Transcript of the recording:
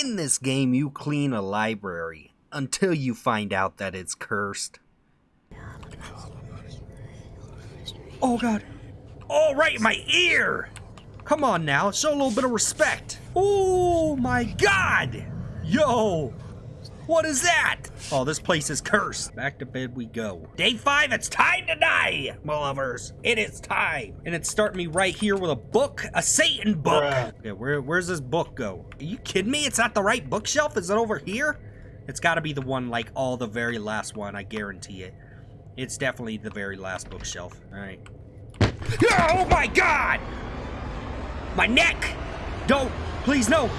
In this game, you clean a library until you find out that it's cursed. Oh god. Oh, right in my ear! Come on now, show a little bit of respect. Oh my god! Yo! What is that? Oh, this place is cursed. Back to bed we go. Day five, it's time to die, my lovers. It is time. And it's starting me right here with a book, a Satan book. Bruh. Okay, where, where's this book go? Are you kidding me? It's not the right bookshelf? Is it over here? It's gotta be the one, like, all the very last one, I guarantee it. It's definitely the very last bookshelf. Alright. Oh my god! My neck! Don't! Please, no!